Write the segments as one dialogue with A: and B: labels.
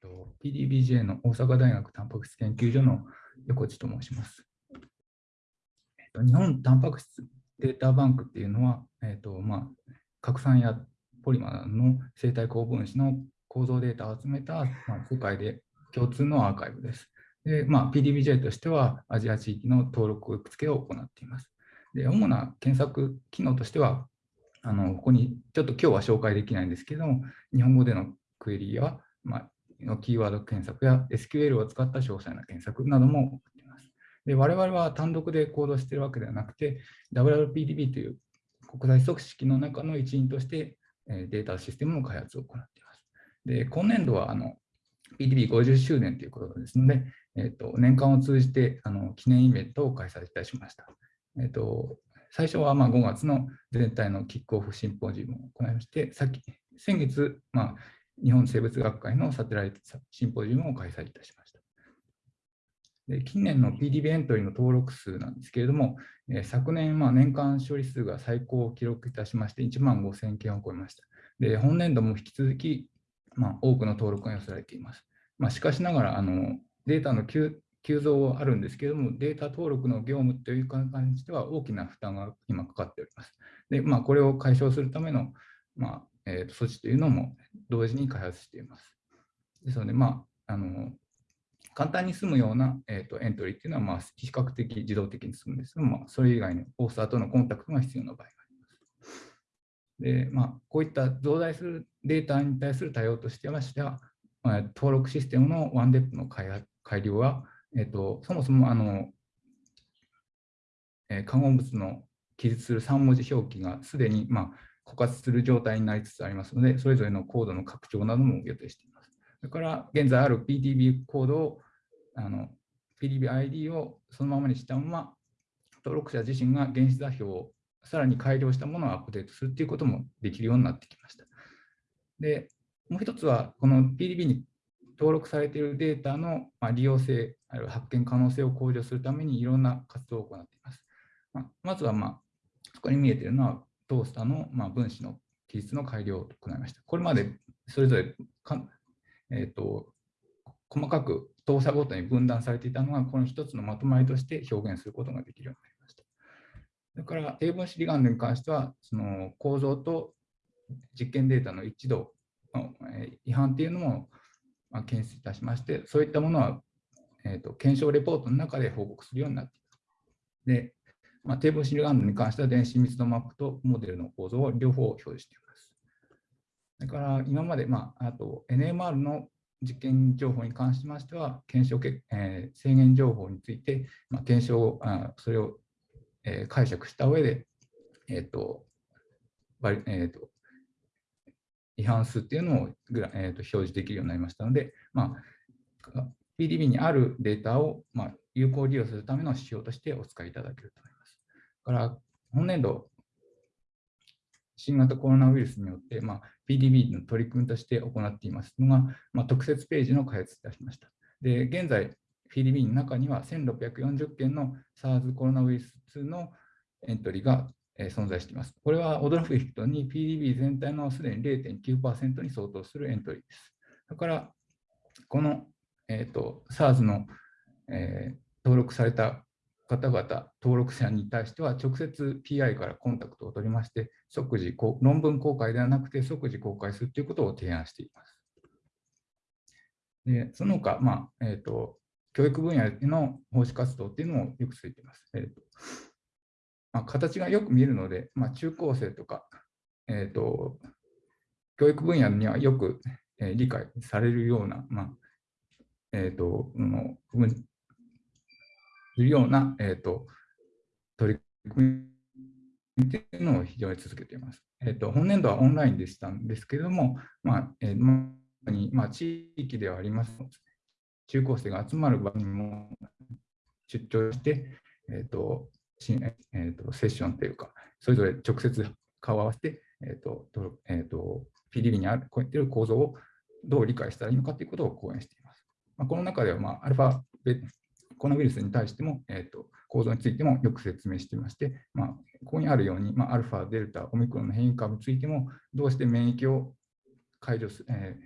A: と、PDBJ の大阪大学タンパク質研究所の横地と申します。えっと、日本タンパク質データバンクっていうのは、えっとまあ、核酸やポリマーの生体高分子の構造データを集めた、まあ、世界で共通のアーカイブです。でまあ、PDBJ としてはアジア地域の登録付けを行っています。で主な検索機能としては、あのここにちょっと今日は紹介できないんですけども、日本語でのクエリや、まあ、のキーワード検索や SQL を使った詳細な検索なども行っています。で我々は単独で行動しているわけではなくて、WRPDB という国際組織の中の一員としてデータシステムの開発を行っています。で今年度はあの PDB50 周年ということですので、えーと、年間を通じてあの記念イベントを開催いたしました。えーと、最初はま5月の全体のキックオフシンポジウムを行いまして、さっき先月、まあ、日本生物学会のサテライトシンポジウムを開催いたしました。で近年の PDB エントリーの登録数なんですけれども、え、昨年、まあ、年間処理数が最高を記録いたしまして、1万5000件を超えました。で本年度も引き続き、まあ、多くの登録が寄せられています。まあ、しかしながらあの、データの急増はあるんですけれども、データ登録の業務という感じでは大きな負担が今かかっております。で、まあ、これを解消するための、まあえー、と措置というのも同時に開発しています。ですので、まあ、あの簡単に済むような、えーと、エントリーというのは、まあ、比較的自動的に済むんですが、まあ、それ以外にオーサーとのコンタクトが必要な場合があります。でまあ、こういった増大するデータに対する対応としてましては、まあ、登録システムのワンデップの改改良は、えーと、そもそもあの、えー、化合物の記述する3文字表記がすでに、まあ、枯渇する状態になりつつありますので、それぞれのコードの拡張なども予定しています。それから現在ある PDB コードを、あの PDB-ID をそのままにしたまま、登録者自身が原子座標をさらに改良したものをアップデートするということもできるようになってきました。で、もう一つは、この PDB に登録されているデータの利用性、あるいは発見可能性を向上するためにいろんな活動を行っています。ままずは、まあ、そこに見えているのは、トースターの、まあ、分子の記述の改良を行いました。これまでそれぞれか、えーと、細かく動作ごとに分断されていたのが、この一つのまとまりとして表現することができるようになりました。それから、低分子離岸に関しては、その構造と実験データの一致度の違反というのも検出いたしまして、そういったものは、えーと、検証レポートの中で報告するようになっています。で、まあ、低分子離岸に関しては電子密度マップとモデルの構造を両方表示しています。それから今まで、まあ、あと NMR の実験情報に関しましては、検証け、えー、制限情報について、まあ、検証あそれを、えー、解釈した上で、えーとえーと、違反数っていうのをグラ、えーと、表示できるようになりましたので、まあ、PDB にあるデータを、まあ、有効利用するための指標としてお使いいただけると。から本年度、新型コロナウイルスによって、まあ、PDB の取り組みとして行っていますのが、まあ、特設ページの開発いたしました。で現在、PDB の中には1640件の SARS コロナウイルス2のエントリーが存在しています。これは驚く人に PDB 全体のすでに0.9%に相当するエントリーです。だから、この、えーと、SARS の、えー、登録された方々、登録者に対しては直接 PI からコンタクトを取りまして、即時論文公開ではなくて即時公開するということを提案しています。でその他、まあえーと、教育分野での奉仕活動っていうのもよくついています。えーとまあ、形がよく見えるので、まあ、中高生とか、えーと、教育分野にはよく、えー、理解されるような、まあえーと、するような、えーと、取り組みというのを非常に続けています。えーと、本年度はオンラインでしたんですけれども、まあえーにまあ、地域ではありますので中高生が集まる場にも出張して、えーとえーと、セッションというか、それぞれ直接顔を合わせて、えーとえーと、PDB にあるこういった構造をどう理解したらいいのかということを講演しています。まあ、この中では、まあ、アルファコロナウイルスに対しても、えーと、構造についてもよく説明していまして、まあ、ここにあるように、まあ、アルファ、デルタ、オミクロンの変異株についても、どうして免疫を解除す、え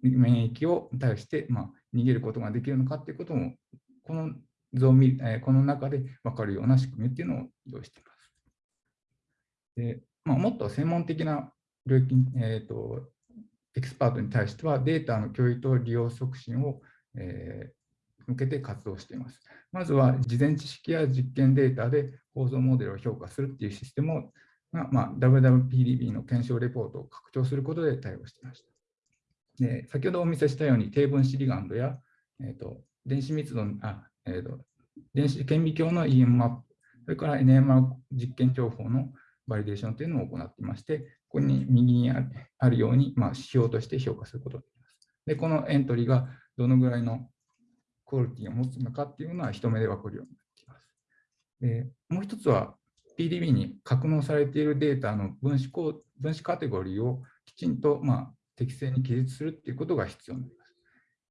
A: 免疫を対して、まあ、逃げることができるのかということも、この図を見、えー、この中で分かるような仕組みっていうのを用意しています。でまあ、もっと専門的な領域、えーと、エキスパートに対してはデータの共有と利用促進を、えー、向けて活動しています。まずは事前知識や実験データで構造モデルを評価するっていうシステムを、まあ、WWPDB の検証レポートを拡張することで対応していました。で先ほどお見せしたように低分子リガンドや、えーと、電子密度あ、えーと、電子顕微鏡の EM マップ、それから NMR 実験情報のバリデーションというのを行っていまして、ここに右にあるように、まあ、指標として評価することができます。で、このエントリーがどのぐらいのクオリティを持つのかっていうのは一目で分かるようになっています。でもう一つは PDB に格納されているデータの分子分子カテゴリーをきちんと、まあ、適正に記述するっていうことが必要になります。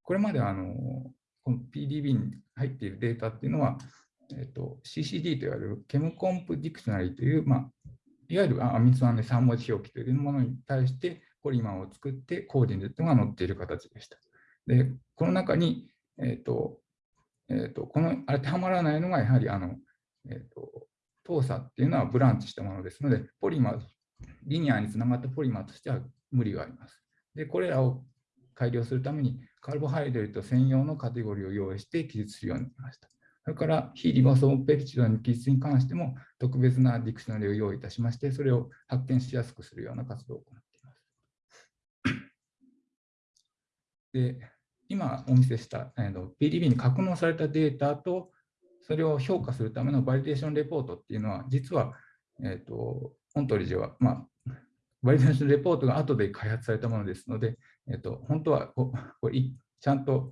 A: これまであのこの PDB に入っているデータっていうのは、えっと、CCD といわれる Chem Comp Dictionary という、まあ、いわゆるアミノ酸で3文字表記というものに対してポリマーを作って coordinate が載っている形でした。で、この中に、えっ、ー、と、えっ、ー、と、この当てはまらないのがやはりあの、えっ、ー、と、糖鎖っていうのはブランチしたものですので、ポリマー、リニアにつながったポリマーとしては無理があります。で、これらを改良するために、カルボハイドレート専用のカテゴリーを用意して記述するようになりました。それから非リボソームペプチドの記述に関しても特別なディクショナリを用意いたしまして、それを発見しやすくするような活動を行っています。で今お見せした、PDB に格納されたデータとそれを評価するためのバリデーションレポートっていうのは実は、えーと、本当理事は、まあ、バリデーションレポートが後で開発されたものですので、えーと、本当はこれちゃんと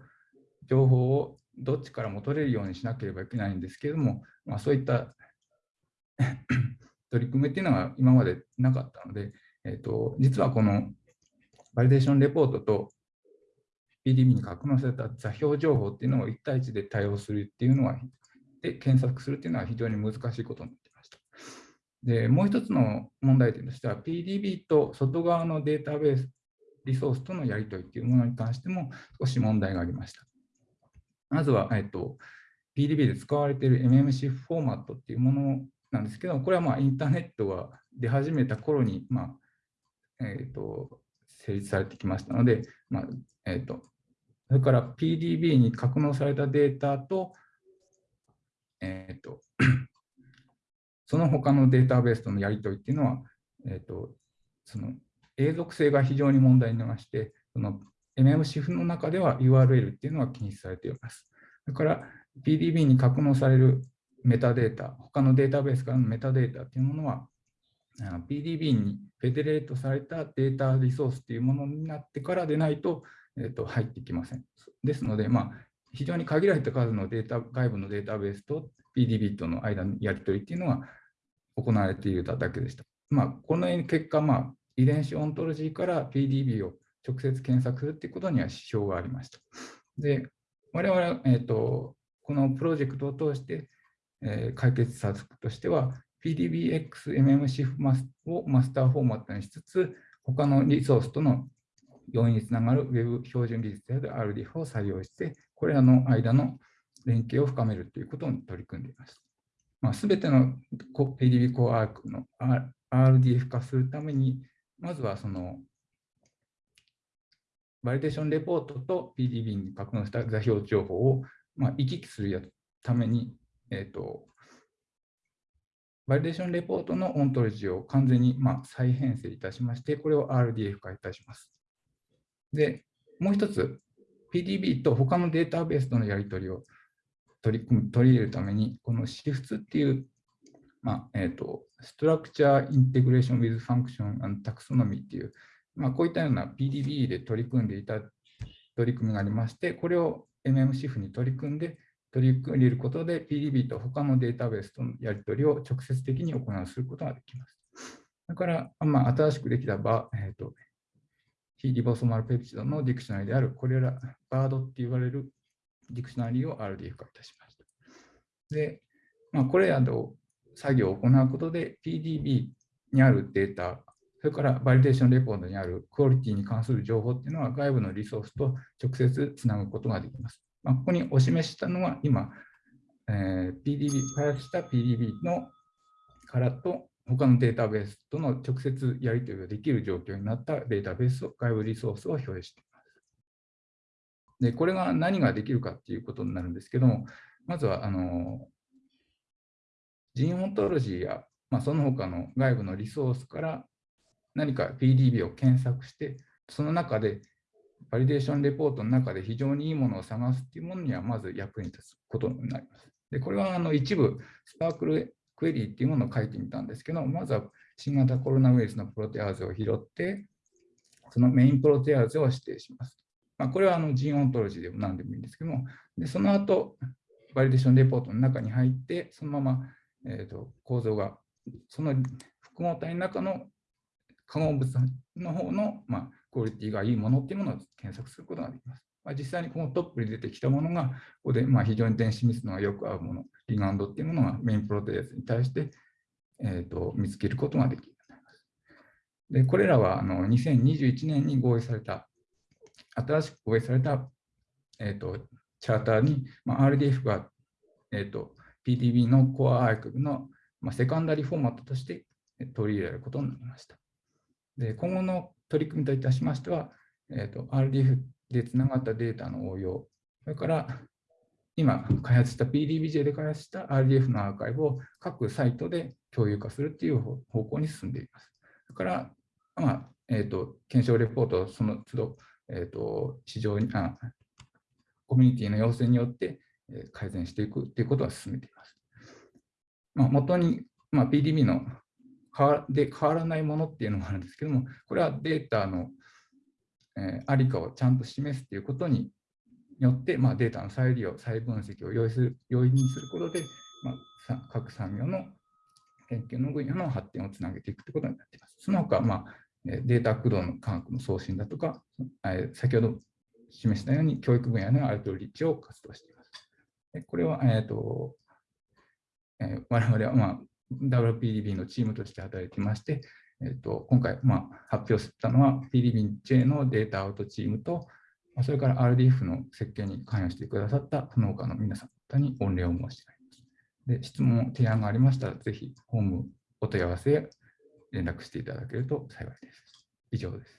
A: 情報をどっちからも取れるようにしなければいけないんですけれども、まあ、そういった 取り組みっていうのは今までなかったので、えーと、実はこのバリデーションレポートと PDB に格納された座標情報っていうのを1対1で対応するっていうのは、で検索するっていうのは非常に難しいことになっていました。で、もう一つの問題点としては、PDB と外側のデータベース、リソースとのやり取りっていうものに関しても少し問題がありました。まずは、えっと、PDB で使われている MMC フォーマットっていうものなんですけど、これはまあインターネットが出始めた頃に、まあえっと、成立されてきましたので、まあえっと、それから PDB に格納されたデータと、えっと、その他のデータベースとのやり取りっていうのは、えっと、その永続性が非常に問題になりまして、その MMCF の中では URL っていうのは禁止されています。それから PDB に格納されるメタデータ、他のデータベースからのメタデータというものは、PDB にフェデレートされたデータリソースというものになってからでないと,、えー、と入ってきません。ですので、まあ、非常に限られた数のデータ外部のデータベースと PDB との間のやり取りというのが行われているだけでした。まあ、この結果、まあ、遺伝子オントロジーから PDB を直接検索するということには支障がありました。で、我々、えーと、このプロジェクトを通して、えー、解決策としては、PDBXMMC をマスターフォーマットにしつつ、他のリソースとの要因につながる Web 標準技術である RDF を採用して、これらの間の連携を深めるということに取り組んでいます。まあ、全ての PDB コアークの RDF 化するために、まずはそのバリデーションレポートと PDB に格納した座標情報を、まあ、行き来するために、えーと、バリデーションレポートのオントロジーを完全に、ま、再編成いたしまして、これを RDF 化いたします。で、もう一つ、PDB と他のデータベースとのやり取りを取り組む取り入れるために、この SIFTS っていう、まあえーと、Structure Integration with Function and Taxonomy っていうまあ、こういったような PDB で取り組んでいた取り組みがありまして、これを MMCF に取り組んで、取り組めることで PDB と他のデータベースとのやり取りを直接的に行うすることができます。だから、まあ、新しくできた場、えーと、非リボソマルペプチドのディクショナリである、これら、バードって言われるディクショナリを RDF 化いたしました。で、まあ、これらの作業を行うことで PDB にあるデータそれからバリデーションレポートにあるクオリティに関する情報っていうのは外部のリソースと直接つなぐことができます。まあ、ここにお示ししたのは今、えー、PDB、開発した PDB のからと他のデータベースとの直接やり取りができる状況になったデータベースを、外部リソースを表示しています。で、これが何ができるかっていうことになるんですけども、まずは、あの、 Gene Ontology や、まあ、その他の外部のリソースから何か PDB を検索して、その中でバリデーションレポートの中で非常にいいものを探すっていうものにはまず役に立つことになります。で、これはあの一部 SPARQL query っていうものを書いてみたんですけど、まずは新型コロナウイルスのプロテアーゼを拾って、そのメインプロテアーゼを指定します。まあ、これはあの Gene Ontology でも何でもいいんですけども、でその後、バリデーションレポートの中に入って、そのまま、えーと、構造が、その複合体の中の化合物の方の、まあ、クオリティがいいものっていうものを検索することができます。まあ、実際にこのトップに出てきたものが、ここでまあ非常に電子密度がよく合うもの、リガンドっていうものが main protease に対して、えーと、見つけることができるようになります。で、これらはあの2021年に合意された、新しく合意された、えーと、チャーターに、まあ、RDF が、えーと、PDB のコアアーカイブの、まあ、セカンダリフォーマットとして取り入れることになりました。で今後の取り組みといたしましては、えーと、RDF でつながったデータの応用、それから今開発した PDBJ で開発した RDF のアーカイブを各サイトで共有化するっていう方向に進んでいます。それから、まあえーと、検証レポートその都度、えーと、市場にあ、コミュニティの要請によって改善していくということは進めています。まあ、元に、まあ、PDB ので変わらないものっていうのがあるんですけども、これはデータの、え、ありかをちゃんと示すということによって、まあ、データの再利用、再分析を容易する容易にすることで、まあ、各産業の研究の分野の発展をつなげていくということになっています。その他、まあ、データ駆動の科学の送信だとか、先ほど示したように教育分野のアウトリーチを活動しています。これは、えーとえー、我々は、まあ、WPDB のチームとして働いてまして、えー、と今回、まあ、発表したのは PDB-J のデータアウトチームと、それから RDF の設計に関与してくださったその他の皆さんに御礼を申し上げます。で質問、提案がありましたら、ぜひホームお問い合わせ連絡していただけると幸いです。以上です。